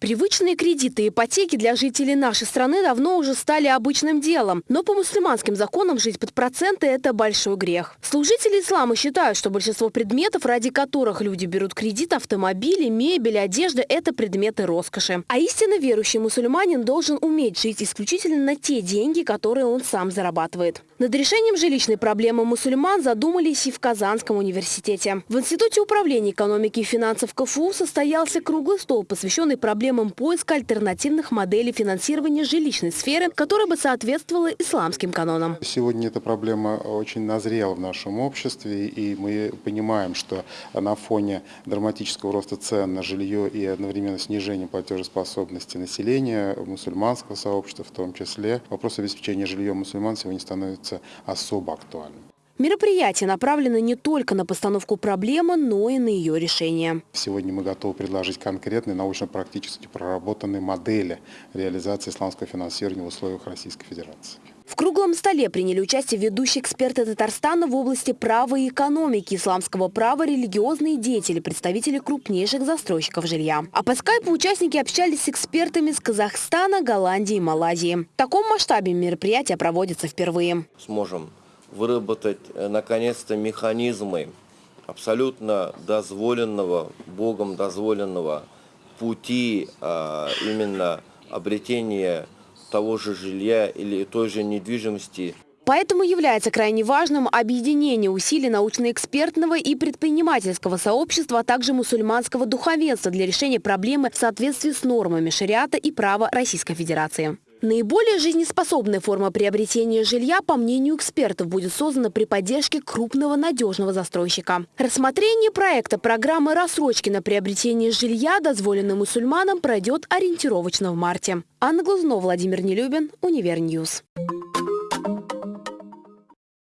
Привычные кредиты и ипотеки для жителей нашей страны давно уже стали обычным делом. Но по мусульманским законам жить под проценты – это большой грех. Служители ислама считают, что большинство предметов, ради которых люди берут кредит, автомобили, мебель, одежда – это предметы роскоши. А истинно верующий мусульманин должен уметь жить исключительно на те деньги, которые он сам зарабатывает. Над решением жилищной проблемы мусульман задумались и в Казанском университете. В Институте управления экономики и финансов КФУ состоялся круглый стол, посвященный проблемам поиска альтернативных моделей финансирования жилищной сферы, которая бы соответствовала исламским канонам. Сегодня эта проблема очень назрела в нашем обществе, и мы понимаем, что на фоне драматического роста цен на жилье и одновременно снижения платежеспособности населения, мусульманского сообщества в том числе, вопрос обеспечения жильем мусульман сегодня становится особо актуальным. Мероприятие направлено не только на постановку проблемы, но и на ее решение. Сегодня мы готовы предложить конкретные научно-практически проработанные модели реализации исламского финансирования в условиях Российской Федерации. Круглом столе приняли участие ведущие эксперты Татарстана в области права и экономики, исламского права, религиозные деятели, представители крупнейших застройщиков жилья. А по скайпу участники общались с экспертами с Казахстана, Голландии и Малайзии. В таком масштабе мероприятие проводится впервые. Сможем выработать э, наконец-то механизмы абсолютно дозволенного, Богом дозволенного пути а, именно обретения того же жилья или той же недвижимости. Поэтому является крайне важным объединение усилий научно-экспертного и предпринимательского сообщества, а также мусульманского духовенства для решения проблемы в соответствии с нормами шариата и права Российской Федерации. Наиболее жизнеспособная форма приобретения жилья, по мнению экспертов, будет создана при поддержке крупного надежного застройщика. Рассмотрение проекта программы рассрочки на приобретение жилья, дозволенной мусульманам, пройдет ориентировочно в марте. Анна Глазунова, Владимир Нелюбин, Univer News.